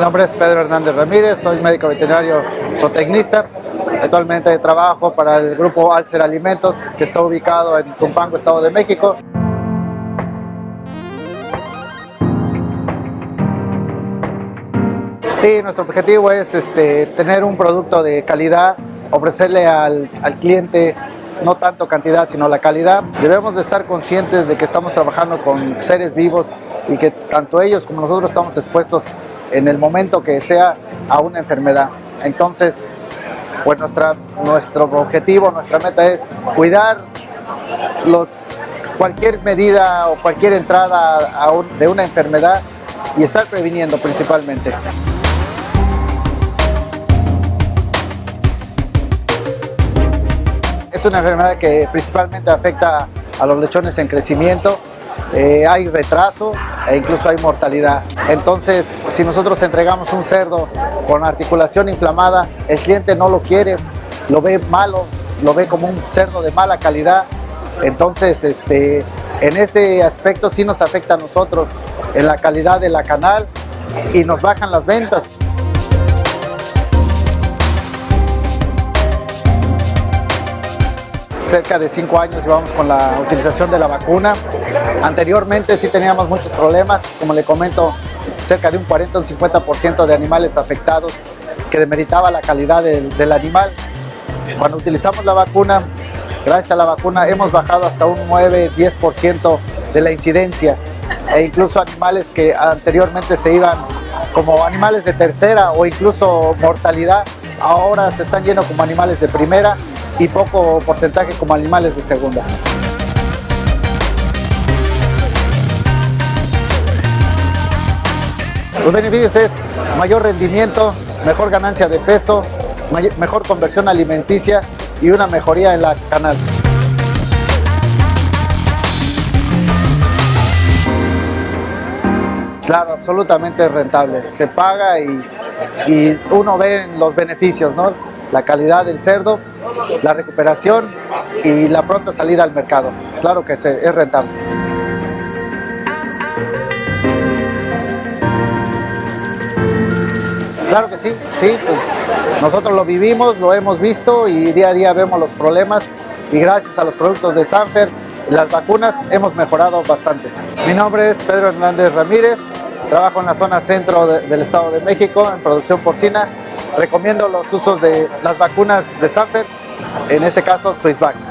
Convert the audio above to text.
nombre es Pedro Hernández Ramírez, soy médico veterinario zootecnista. Actualmente trabajo para el grupo Alcer Alimentos, que está ubicado en Zumpango, Estado de México. Sí, nuestro objetivo es este, tener un producto de calidad, ofrecerle al, al cliente no tanto cantidad sino la calidad. Debemos de estar conscientes de que estamos trabajando con seres vivos y que tanto ellos como nosotros estamos expuestos en el momento que sea a una enfermedad. Entonces, pues nuestra, nuestro objetivo, nuestra meta es cuidar los, cualquier medida o cualquier entrada de una enfermedad y estar previniendo principalmente. Es una enfermedad que principalmente afecta a los lechones en crecimiento, eh, hay retraso e incluso hay mortalidad. Entonces, si nosotros entregamos un cerdo con articulación inflamada, el cliente no lo quiere, lo ve malo, lo ve como un cerdo de mala calidad. Entonces, este, en ese aspecto sí nos afecta a nosotros en la calidad de la canal y nos bajan las ventas. Cerca de cinco años llevamos con la utilización de la vacuna. Anteriormente sí teníamos muchos problemas, como le comento, cerca de un 40 o un 50% de animales afectados que demeritaba la calidad del, del animal. Cuando utilizamos la vacuna, gracias a la vacuna hemos bajado hasta un 9-10% de la incidencia e incluso animales que anteriormente se iban como animales de tercera o incluso mortalidad, ahora se están yendo como animales de primera y poco porcentaje como animales de segunda. Los beneficios es mayor rendimiento, mejor ganancia de peso, mejor conversión alimenticia y una mejoría en la canal. Claro, absolutamente rentable. Se paga y, y uno ve los beneficios, ¿no? La calidad del cerdo, la recuperación y la pronta salida al mercado. Claro que es rentable. Claro que sí, sí, pues nosotros lo vivimos, lo hemos visto y día a día vemos los problemas y gracias a los productos de Sanfer, las vacunas, hemos mejorado bastante. Mi nombre es Pedro Hernández Ramírez, trabajo en la zona centro del Estado de México en producción porcina. Recomiendo los usos de las vacunas de Sanfer, en este caso Swissvac.